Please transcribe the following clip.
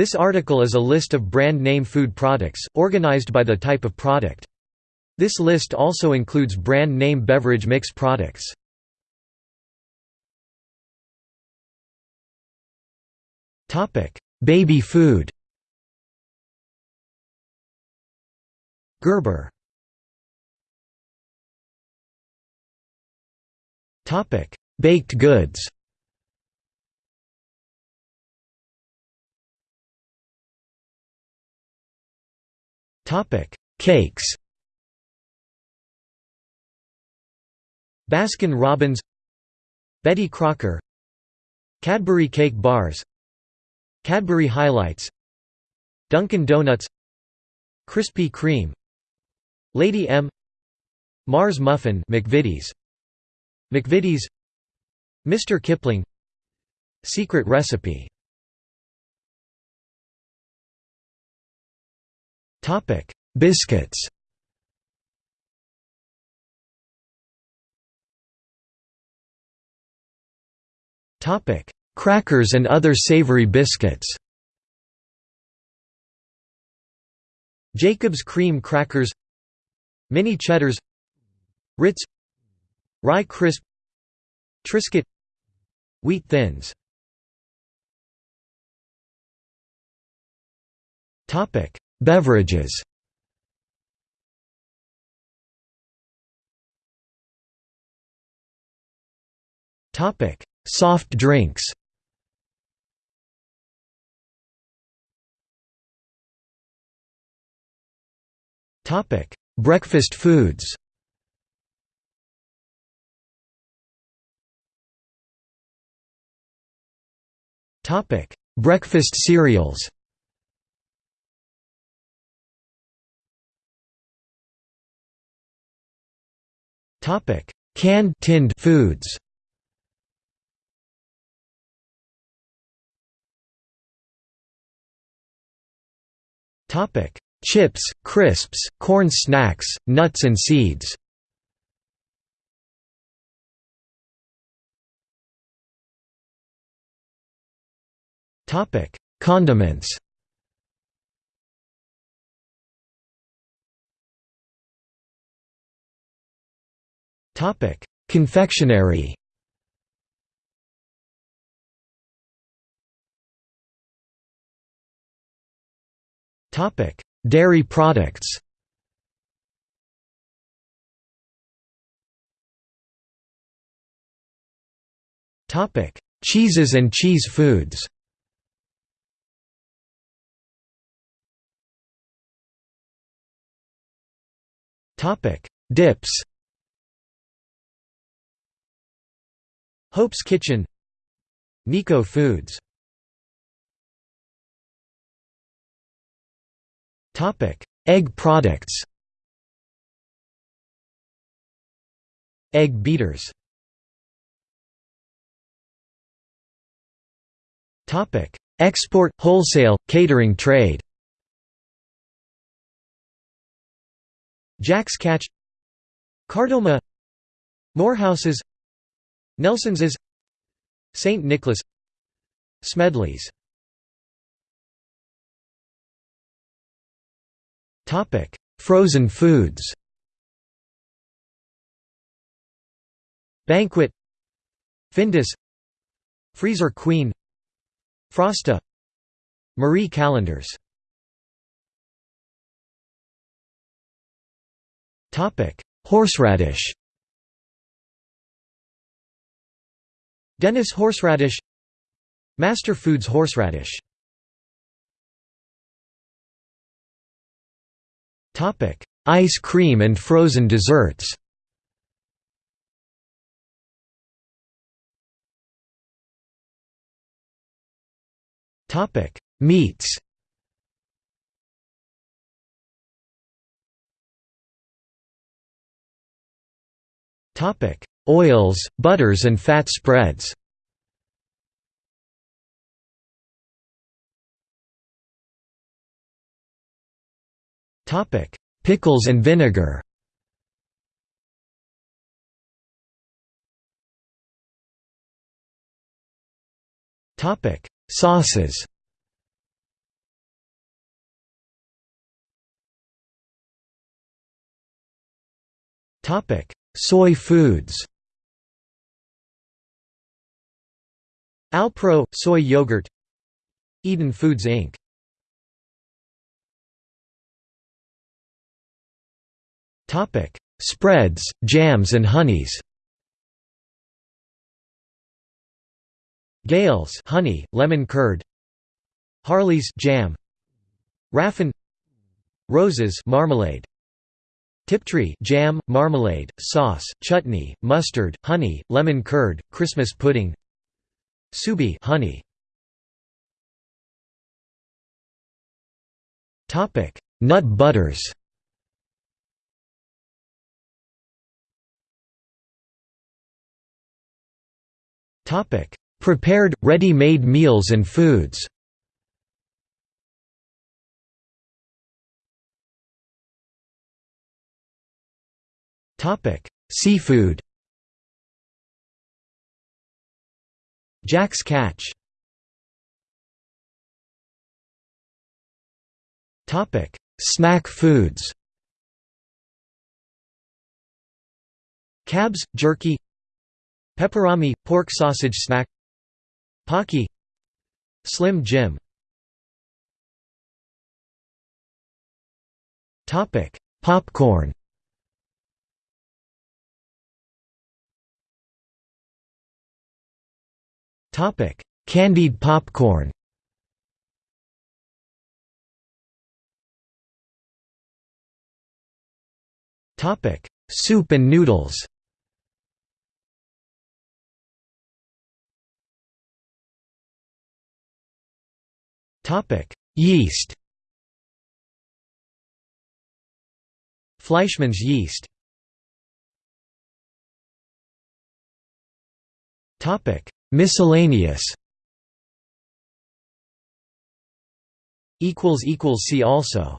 This article is a list of brand name food products, organized by the type of product. This list also includes brand name beverage mix products. Baby food Gerber Baked goods Cakes. Baskin-Robbins Betty Crocker. Cadbury Cake Bars. Cadbury Highlights. Dunkin' Donuts. Krispy Kreme. Lady M. Mars Muffin. McVitie's. McVitie's. Mr. Kipling. Secret Recipe Topic: Biscuits. Topic: Crackers and other savory biscuits. Jacob's cream crackers. Mini cheddars. Ritz. Rye crisp. Triscuit. Wheat thins Beverages. Soft drinks. Breakfast foods. Topic: Breakfast cereals Topic: Canned tinned foods. Topic: Chips, crisps, corn snacks, nuts and seeds. Topic: Condiments. Topic: Confectionery. Topic: Dairy products. Topic: Cheeses and cheese foods. Topic: Dips. Hope's Kitchen Nico Foods. Topic Egg products. Egg beaters. Topic Export, wholesale, catering trade. Jack's Catch Cardoma Morehouse's Nelson's is St. Nicholas Smedley's. Frozen foods. Banquet. Findus. Freezer Queen. Frosta. Marie Callender's. Horseradish Dennis horseradish Master Foods horseradish. Topic Ice cream and frozen desserts. Meats Oils, butters and fat spreads Pickles and vinegar Topic: Sauces. Topic: Soy foods Alpro – soy yogurt Eden Foods Inc. Spreads, jams and honeys. Gales honey, lemon curd. Hartley's jam. Raffin. Roses marmalade Tiptree jam, marmalade, sauce, chutney, mustard, honey, lemon curd, Christmas pudding Sue Bee honey. Topic: Nut butters. Topic: Prepared, ready-made meals and foods. Topic: Seafood. Jack's Catch. Topic: Snack foods. Cabs, jerky. Peperami – pork sausage snack. Pocky. Slim Jim. Topic: Popcorn Topic: Candied popcorn. Topic: Soup and noodles. Topic: Yeast. Fleischmann's yeast. Topic: Miscellaneous. See also